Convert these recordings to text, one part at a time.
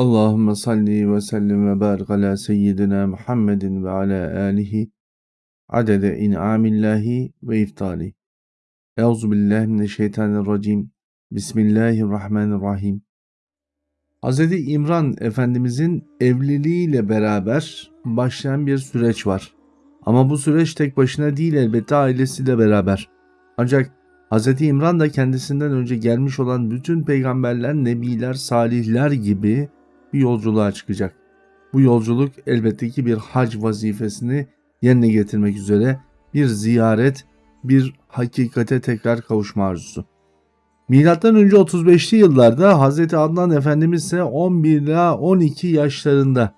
Allahümme salli ve sellim ve barik ala seyyidina Muhammedin ve ala alihi adede in'amillahi ve iftali. Euzu billahi mineşşeytanirracim. Bismillahirrahmanirrahim. Hz. İmran Efendimizin evliliğiyle beraber başlayan bir süreç var. Ama bu süreç tek başına değil elbette ailesiyle beraber. Ancak Hz. İmran da kendisinden önce gelmiş olan bütün peygamberler, nebiler, salihler gibi bir yolculuğa çıkacak. Bu yolculuk elbette ki bir hac vazifesini yerine getirmek üzere bir ziyaret, bir hakikate tekrar kavuşma arzusu. Milattan önce 35'li yıllarda Hz. Adnan Efendimiz ise 11 ila 12 yaşlarında.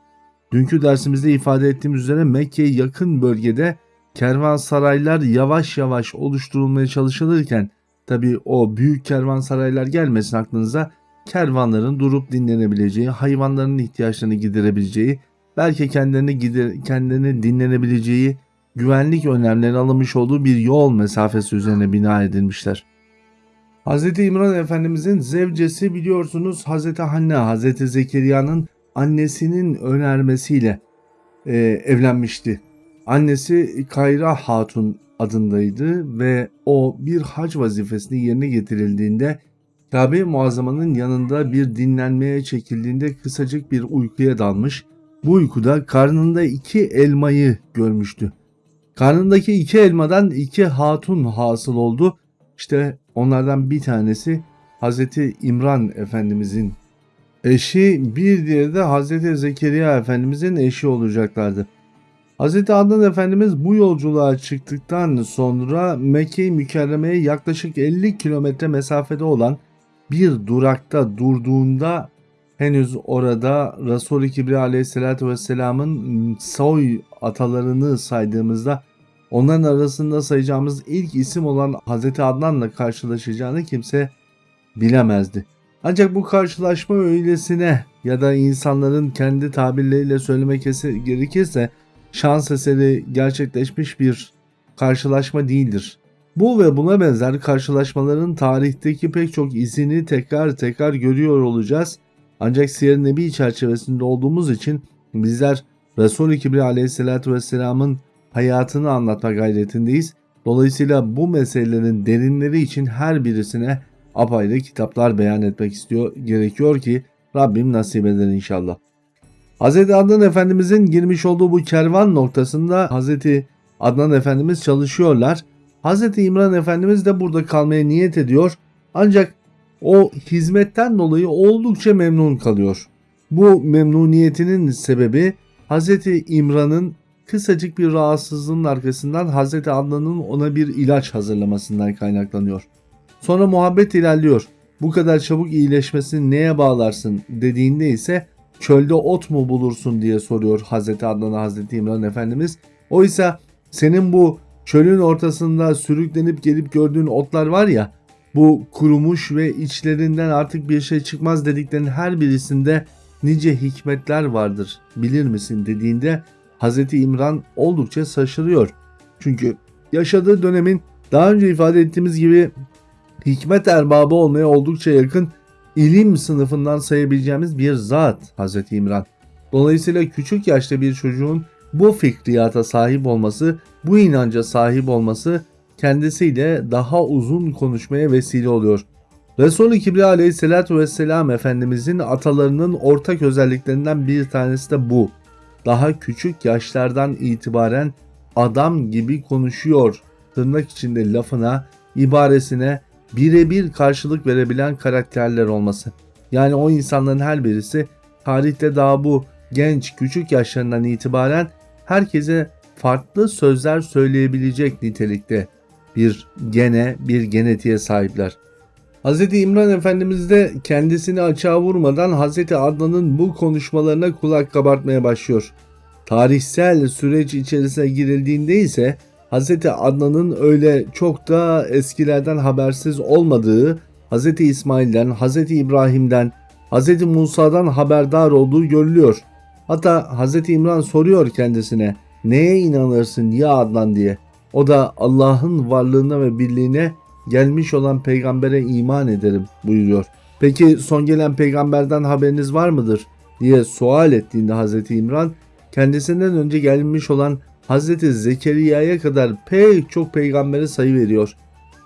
Dünkü dersimizde ifade ettiğimiz üzere Mekke'ye yakın bölgede kervansaraylar yavaş yavaş oluşturulmaya çalışılırken tabi o büyük kervansaraylar gelmesin aklınıza kervanların durup dinlenebileceği, hayvanların ihtiyaçlarını giderebileceği, belki kendilerini, gider, kendilerini dinlenebileceği, güvenlik önlemleri alınmış olduğu bir yol mesafesi üzerine bina edilmişler. Hz. İmran Efendimizin zevcesi biliyorsunuz Hz. Hanne, Hz. Zekeriya'nın annesinin önermesiyle e, evlenmişti. Annesi Kayra Hatun adındaydı ve o bir hac vazifesini yerine getirildiğinde Kabe Muazzama'nın yanında bir dinlenmeye çekildiğinde kısacık bir uykuya dalmış. Bu uykuda karnında iki elmayı görmüştü. Karnındaki iki elmadan iki hatun hasıl oldu. İşte onlardan bir tanesi Hazreti İmran Efendimizin eşi, bir diğeri de Hazreti Zekeriya Efendimizin eşi olacaklardı. Hazreti Adnan Efendimiz bu yolculuğa çıktıktan sonra Mekke-i Mükerreme'ye yaklaşık 50 kilometre mesafede olan bir durakta durduğunda henüz orada Resul-i Kibri aleyhissalatü vesselamın soy atalarını saydığımızda onların arasında sayacağımız ilk isim olan Hz. Adnan'la karşılaşacağını kimse bilemezdi. Ancak bu karşılaşma öylesine ya da insanların kendi tabirleriyle söylemek gerekirse şans eseri gerçekleşmiş bir karşılaşma değildir. Bu ve buna benzer karşılaşmaların tarihteki pek çok izini tekrar tekrar görüyor olacağız. Ancak Siyer Nebi çerçevesinde olduğumuz için bizler Resul-i Kibri aleyhissalatü vesselamın hayatını anlatma gayretindeyiz. Dolayısıyla bu meselelerin derinleri için her birisine apayrı kitaplar beyan etmek istiyor gerekiyor ki Rabbim nasip eder inşallah. Hz. Adnan Efendimizin girmiş olduğu bu kervan noktasında Hz. Adnan Efendimiz çalışıyorlar Hz. İmran Efendimiz de burada kalmaya niyet ediyor ancak o hizmetten dolayı oldukça memnun kalıyor. Bu memnuniyetinin sebebi Hz. İmran'ın kısacık bir rahatsızlığın arkasından Hz. Adnan'ın ona bir ilaç hazırlamasından kaynaklanıyor. Sonra muhabbet ilerliyor. Bu kadar çabuk iyileşmesini neye bağlarsın dediğinde ise çölde ot mu bulursun diye soruyor Hz. Adnan'a Hz. İmran Efendimiz. Oysa senin bu Çölün ortasında sürüklenip gelip gördüğün otlar var ya bu kurumuş ve içlerinden artık bir şey çıkmaz dediklerinin her birisinde nice hikmetler vardır bilir misin dediğinde Hz. İmran oldukça şaşırıyor. Çünkü yaşadığı dönemin daha önce ifade ettiğimiz gibi hikmet erbabı olmaya oldukça yakın ilim sınıfından sayabileceğimiz bir zat Hz. İmran. Dolayısıyla küçük yaşta bir çocuğun bu fikriyata sahip olması, bu inanca sahip olması kendisiyle daha uzun konuşmaya vesile oluyor. Resul-i Kibri aleyhissalatü vesselam Efendimizin atalarının ortak özelliklerinden bir tanesi de bu. Daha küçük yaşlardan itibaren adam gibi konuşuyor tırnak içinde lafına, ibaresine birebir karşılık verebilen karakterler olması. Yani o insanların her birisi tarihte daha bu genç küçük yaşlarından itibaren herkese farklı sözler söyleyebilecek nitelikte bir gene, bir genetiğe sahipler. Hz. İmran Efendimiz de kendisini açığa vurmadan Hz. Adnan'ın bu konuşmalarına kulak kabartmaya başlıyor. Tarihsel süreç içerisine girildiğinde ise Hz. Adnan'ın öyle çok da eskilerden habersiz olmadığı, Hz. İsmail'den, Hz. İbrahim'den, Hz. Musa'dan haberdar olduğu görülüyor. Hatta Hz. İmran soruyor kendisine neye inanırsın ya Adnan diye. O da Allah'ın varlığına ve birliğine gelmiş olan peygambere iman ederim buyuruyor. Peki son gelen peygamberden haberiniz var mıdır? diye sual ettiğinde Hazreti İmran kendisinden önce gelmiş olan Hazreti Zekeriya'ya kadar pek çok peygambere sayı veriyor.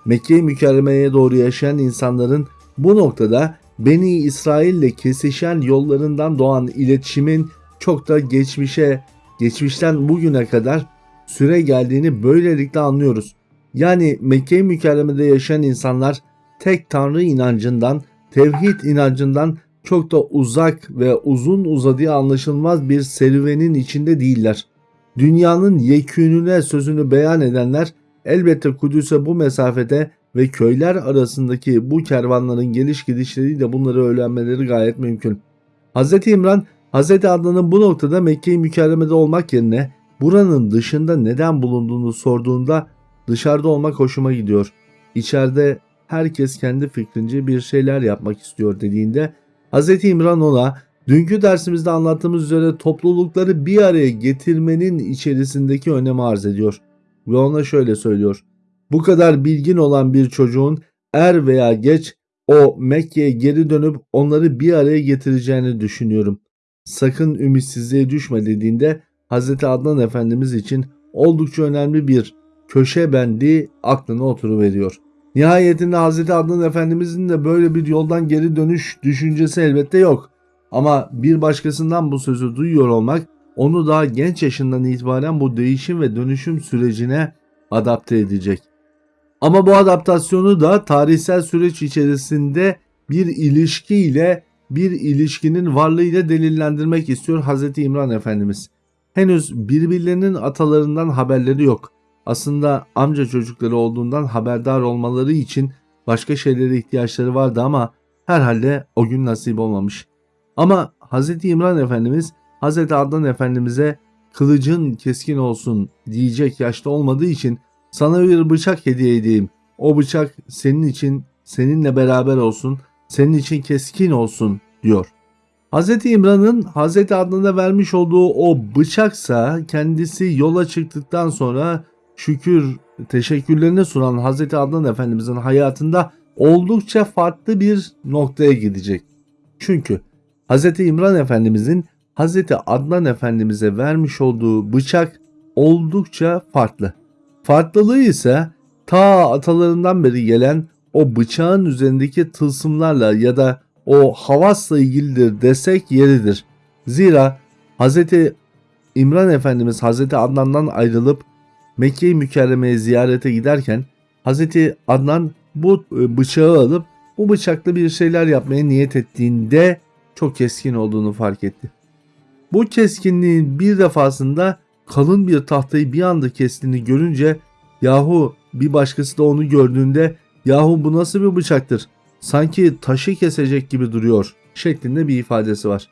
Mekke-i Mükerreme'ye doğru yaşayan insanların bu noktada Beni İsrail ile kesişen yollarından doğan iletişimin çok da geçmişe, geçmişten bugüne kadar süre geldiğini böylelikle anlıyoruz. Yani Mekke-i Mükerreme'de yaşayan insanlar tek tanrı inancından, tevhid inancından çok da uzak ve uzun uzadığı anlaşılmaz bir serüvenin içinde değiller. Dünyanın yekününe sözünü beyan edenler elbette Kudüs'e bu mesafede ve köyler arasındaki bu kervanların geliş gidişleriyle bunları öğrenmeleri gayet mümkün. Hz. İmran, Hz. Adnan'ın bu noktada Mekke-i Mükerreme'de olmak yerine buranın dışında neden bulunduğunu sorduğunda dışarıda olmak hoşuma gidiyor. İçeride herkes kendi fikrince bir şeyler yapmak istiyor dediğinde Hz. İmran ona dünkü dersimizde anlattığımız üzere toplulukları bir araya getirmenin içerisindeki önemi arz ediyor. Ve ona şöyle söylüyor. Bu kadar bilgin olan bir çocuğun er veya geç o Mekke'ye geri dönüp onları bir araya getireceğini düşünüyorum. Sakın ümitsizliğe düşme dediğinde Hz. Adnan Efendimiz için oldukça önemli bir köşe bendi aklına oturuveriyor. Nihayetinde Hz. Adnan Efendimizin de böyle bir yoldan geri dönüş düşüncesi elbette yok. Ama bir başkasından bu sözü duyuyor olmak onu daha genç yaşından itibaren bu değişim ve dönüşüm sürecine adapte edecek. Ama bu adaptasyonu da tarihsel süreç içerisinde bir ilişkiyle bir ilişkinin varlığıyla delillendirmek istiyor Hz. İmran Efendimiz. Henüz birbirlerinin atalarından haberleri yok. Aslında amca çocukları olduğundan haberdar olmaları için başka şeylere ihtiyaçları vardı ama herhalde o gün nasip olmamış. Ama Hz. İmran Efendimiz Hz. Adnan Efendimiz'e kılıcın keskin olsun diyecek yaşta olmadığı için sana bir bıçak hediye edeyim. O bıçak senin için seninle beraber olsun, senin için keskin olsun diyor. Hz. İmran'ın Hz. Adnan'a vermiş olduğu o bıçaksa kendisi yola çıktıktan sonra şükür teşekkürlerini sunan Hz. Adnan Efendimizin hayatında oldukça farklı bir noktaya gidecek. Çünkü Hz. İmran Efendimizin Hz. Adnan Efendimiz'e vermiş olduğu bıçak oldukça farklı. Farklılığı ise ta atalarından beri gelen o bıçağın üzerindeki tılsımlarla ya da o havasla ilgilidir desek yeridir. Zira Hz. İmran Efendimiz Hz. Adnan'dan ayrılıp Mekke-i Mükerreme'ye ziyarete giderken Hz. Adnan bu e, bıçağı alıp bu bıçakla bir şeyler yapmaya niyet ettiğinde çok keskin olduğunu fark etti. Bu keskinliğin bir defasında kalın bir tahtayı bir anda kestiğini görünce yahu bir başkası da onu gördüğünde yahu bu nasıl bir bıçaktır sanki taşı kesecek gibi duruyor şeklinde bir ifadesi var.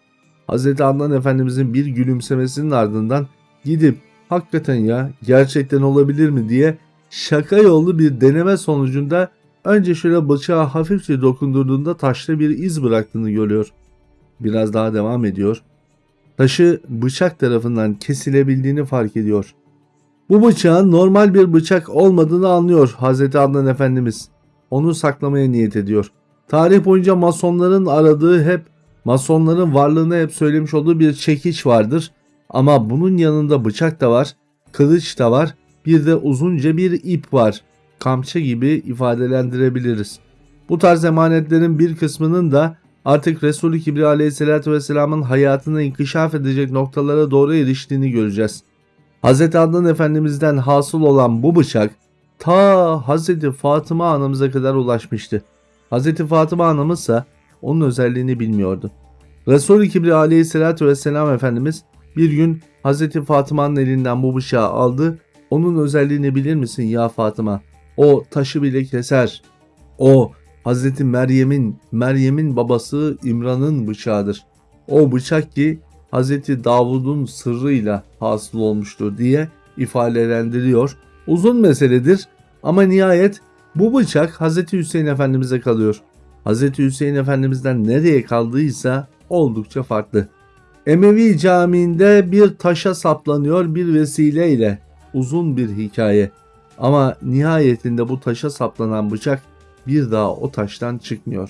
Hz. Adnan Efendimizin bir gülümsemesinin ardından gidip hakikaten ya gerçekten olabilir mi diye şaka yollu bir deneme sonucunda önce şöyle bıçağı hafifçe dokundurduğunda taşta bir iz bıraktığını görüyor. Biraz daha devam ediyor. Taşı bıçak tarafından kesilebildiğini fark ediyor. Bu bıçağın normal bir bıçak olmadığını anlıyor Hz. Adnan Efendimiz. Onu saklamaya niyet ediyor. Tarih boyunca masonların aradığı hep masonların varlığını hep söylemiş olduğu bir çekiç vardır. Ama bunun yanında bıçak da var, kılıç da var, bir de uzunca bir ip var. Kamçı gibi ifadelendirebiliriz. Bu tarz emanetlerin bir kısmının da artık Resulü Kibri Aleyhisselatü Vesselam'ın hayatını inkişaf edecek noktalara doğru eriştiğini göreceğiz. Hz. Adnan Efendimiz'den hasıl olan bu bıçak ta Hz. Fatıma anamıza kadar ulaşmıştı. Hz. Fatıma anamız ise onun özelliğini bilmiyordu. Resul-i Kibri aleyhissalatü vesselam Efendimiz bir gün Hz. Fatıma'nın elinden bu bıçağı aldı. Onun özelliğini bilir misin ya Fatıma? O taşı bile keser. O Hz. Meryem'in Meryem'in babası İmran'ın bıçağıdır. O bıçak ki Hz. Davud'un sırrıyla hasıl olmuştur diye ifadelendiriyor. Uzun meseledir ama nihayet bu bıçak Hz. Hüseyin Efendimiz'e kalıyor. Hz. Hüseyin Efendimiz'den nereye kaldıysa oldukça farklı. Emevi Camii'nde bir taşa saplanıyor bir vesileyle. Uzun bir hikaye. Ama nihayetinde bu taşa saplanan bıçak bir daha o taştan çıkmıyor.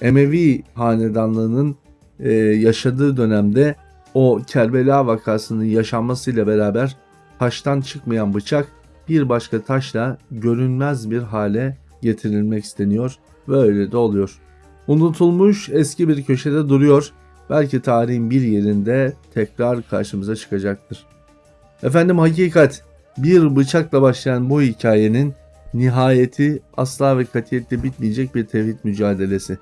Emevi hanedanlığının e, yaşadığı dönemde o Kerbela vakasının yaşanmasıyla beraber taştan çıkmayan bıçak bir başka taşla görünmez bir hale getirilmek isteniyor ve öyle de oluyor. Unutulmuş eski bir köşede duruyor. Belki tarihin bir yerinde tekrar karşımıza çıkacaktır. Efendim hakikat bir bıçakla başlayan bu hikayenin nihayeti asla ve katiyetle bitmeyecek bir tevhid mücadelesi.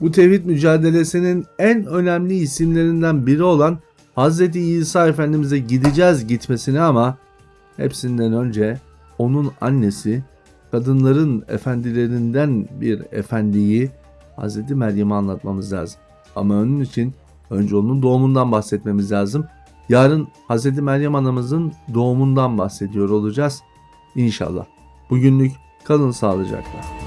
Bu tevhid mücadelesinin en önemli isimlerinden biri olan Hz. İsa Efendimiz'e gideceğiz gitmesine ama hepsinden önce onun annesi kadınların efendilerinden bir efendiyi Hz. Meryem'e anlatmamız lazım. Ama onun için önce onun doğumundan bahsetmemiz lazım. Yarın Hz. Meryem anamızın doğumundan bahsediyor olacağız. İnşallah. Bugünlük kalın sağlıcakla.